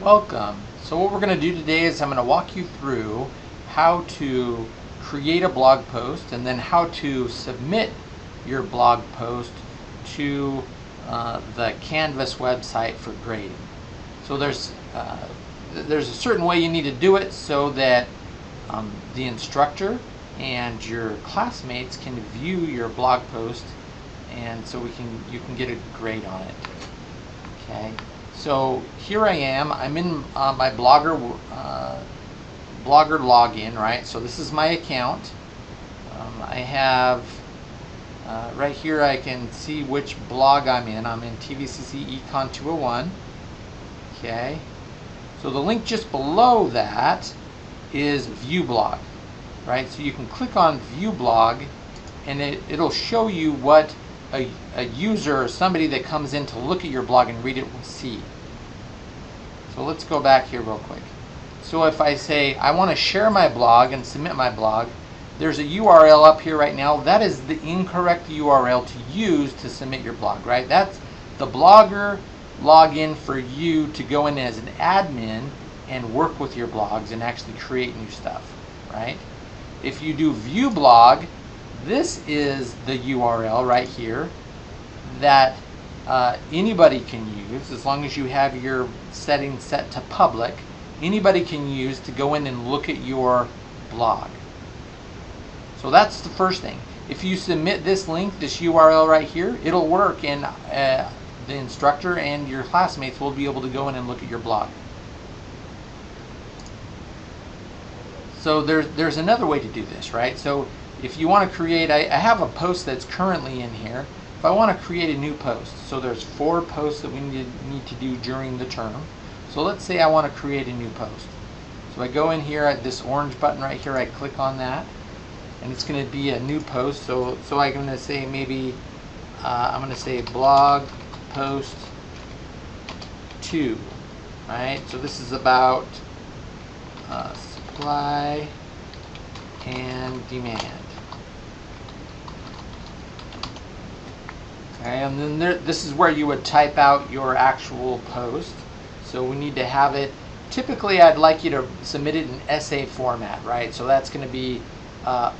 Welcome. So what we're going to do today is I'm going to walk you through how to create a blog post and then how to submit your blog post to uh, the Canvas website for grading. So there's uh, there's a certain way you need to do it so that um, the instructor and your classmates can view your blog post and so we can you can get a grade on it. Okay. So here I am. I'm in uh, my Blogger uh, Blogger login, right? So this is my account. Um, I have uh, right here. I can see which blog I'm in. I'm in TVCC Econ 201. Okay. So the link just below that is View Blog, right? So you can click on View Blog, and it, it'll show you what a, a user or somebody that comes in to look at your blog and read it will see. So let's go back here real quick. So if I say I want to share my blog and submit my blog, there's a URL up here right now. That is the incorrect URL to use to submit your blog, right? That's the blogger login for you to go in as an admin and work with your blogs and actually create new stuff, right? If you do view blog, this is the URL right here that uh, anybody can use as long as you have your settings set to public. Anybody can use to go in and look at your blog. So that's the first thing. If you submit this link, this URL right here, it'll work and uh, the instructor and your classmates will be able to go in and look at your blog. So there's, there's another way to do this, right? So if you want to create, I, I have a post that's currently in here. If I want to create a new post, so there's four posts that we need, need to do during the term. So let's say I want to create a new post. So I go in here at this orange button right here, I click on that, and it's going to be a new post. So, so I'm going to say maybe, uh, I'm going to say blog post 2, right? So this is about uh, supply and demand. Okay, and then there, this is where you would type out your actual post. So we need to have it, typically I'd like you to submit it in essay format, right? So that's going to be uh,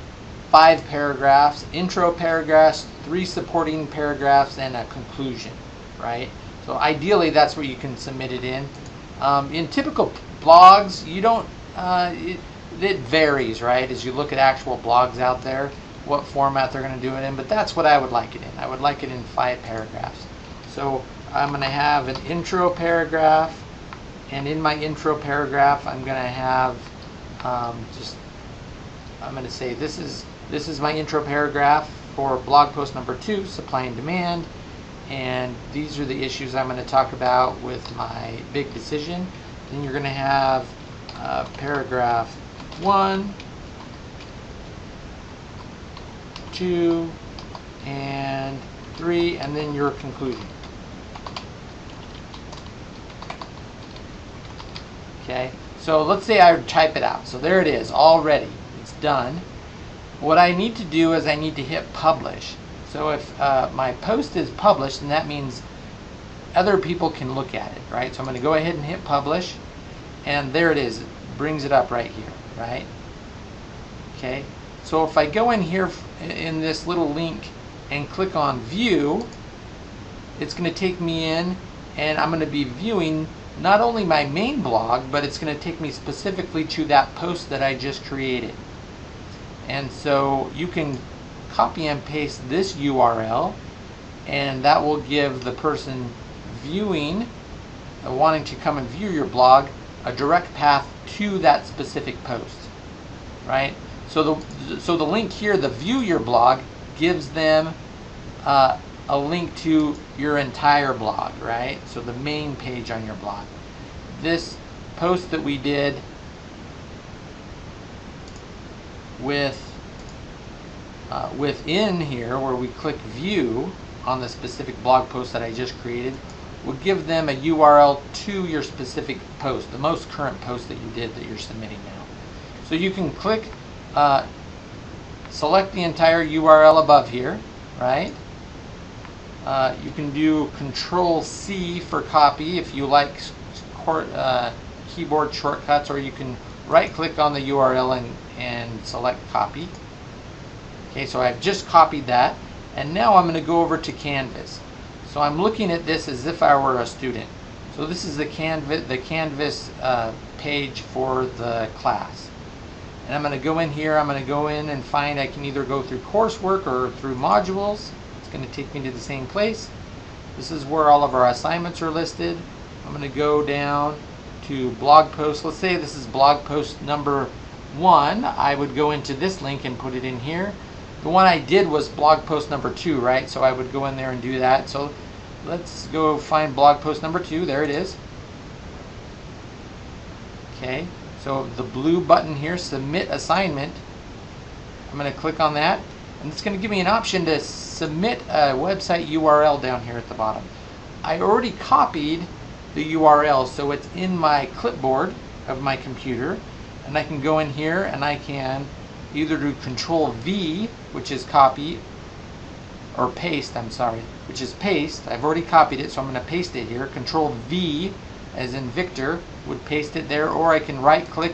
five paragraphs, intro paragraphs, three supporting paragraphs, and a conclusion, right? So ideally that's where you can submit it in. Um, in typical blogs, you don't, uh, it, it varies, right? As you look at actual blogs out there what format they're going to do it in, but that's what I would like it in. I would like it in five paragraphs. So I'm going to have an intro paragraph, and in my intro paragraph, I'm going to have um, just, I'm going to say this is, this is my intro paragraph for blog post number two, supply and demand, and these are the issues I'm going to talk about with my big decision. Then you're going to have uh, paragraph one, two, and three, and then your conclusion. Okay, so let's say I type it out. So there it is, already. It's done. What I need to do is I need to hit publish. So if uh, my post is published, then that means other people can look at it, right? So I'm going to go ahead and hit publish, and there it is. It brings it up right here, right? Okay, so if I go in here in this little link and click on view, it's going to take me in and I'm going to be viewing not only my main blog, but it's going to take me specifically to that post that I just created. And so you can copy and paste this URL and that will give the person viewing, uh, wanting to come and view your blog, a direct path to that specific post, right? So the, so the link here, the view your blog, gives them uh, a link to your entire blog, right? So the main page on your blog. This post that we did with uh, within here where we click view on the specific blog post that I just created will give them a URL to your specific post, the most current post that you did that you're submitting now. So you can click uh, select the entire URL above here, right? Uh, you can do Control C for copy if you like uh, keyboard shortcuts, or you can right click on the URL and, and select copy. Okay, so I've just copied that, and now I'm going to go over to Canvas. So I'm looking at this as if I were a student. So this is the Canvas, the Canvas uh, page for the class. And I'm going to go in here, I'm going to go in and find I can either go through coursework or through modules. It's going to take me to the same place. This is where all of our assignments are listed. I'm going to go down to blog post. Let's say this is blog post number one. I would go into this link and put it in here. The one I did was blog post number two, right? So I would go in there and do that. So let's go find blog post number two. There it is. Okay, so the blue button here, submit assignment. I'm going to click on that, and it's going to give me an option to submit a website URL down here at the bottom. I already copied the URL, so it's in my clipboard of my computer, and I can go in here and I can either do Control V, which is copy, or paste, I'm sorry, which is paste. I've already copied it, so I'm going to paste it here. Control V, as in Victor, would paste it there, or I can right click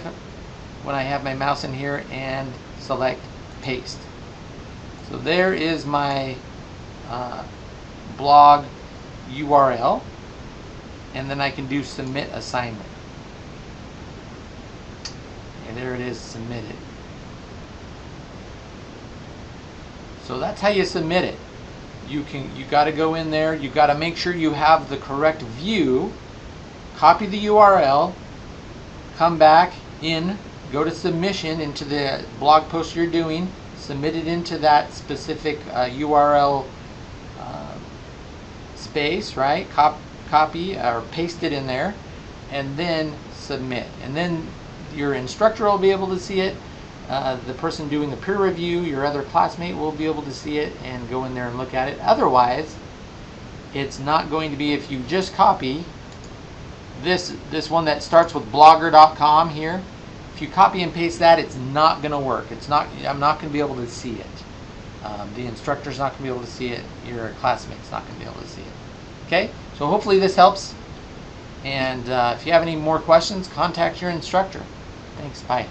when I have my mouse in here and select paste. So there is my uh, blog URL, and then I can do submit assignment. And there it is submitted. So that's how you submit it. You can you got to go in there. You got to make sure you have the correct view. Copy the URL. Come back in. Go to submission into the blog post you're doing. Submit it into that specific uh, URL uh, space, right? Cop, copy or paste it in there, and then submit. And then your instructor will be able to see it uh, the person doing the peer review, your other classmate will be able to see it and go in there and look at it. Otherwise, it's not going to be if you just copy this this one that starts with blogger.com here. If you copy and paste that, it's not going to work. It's not. I'm not going to be able to see it. Um, the instructor's not going to be able to see it. Your classmate's not going to be able to see it. Okay. So hopefully this helps. And uh, if you have any more questions, contact your instructor. Thanks. Bye.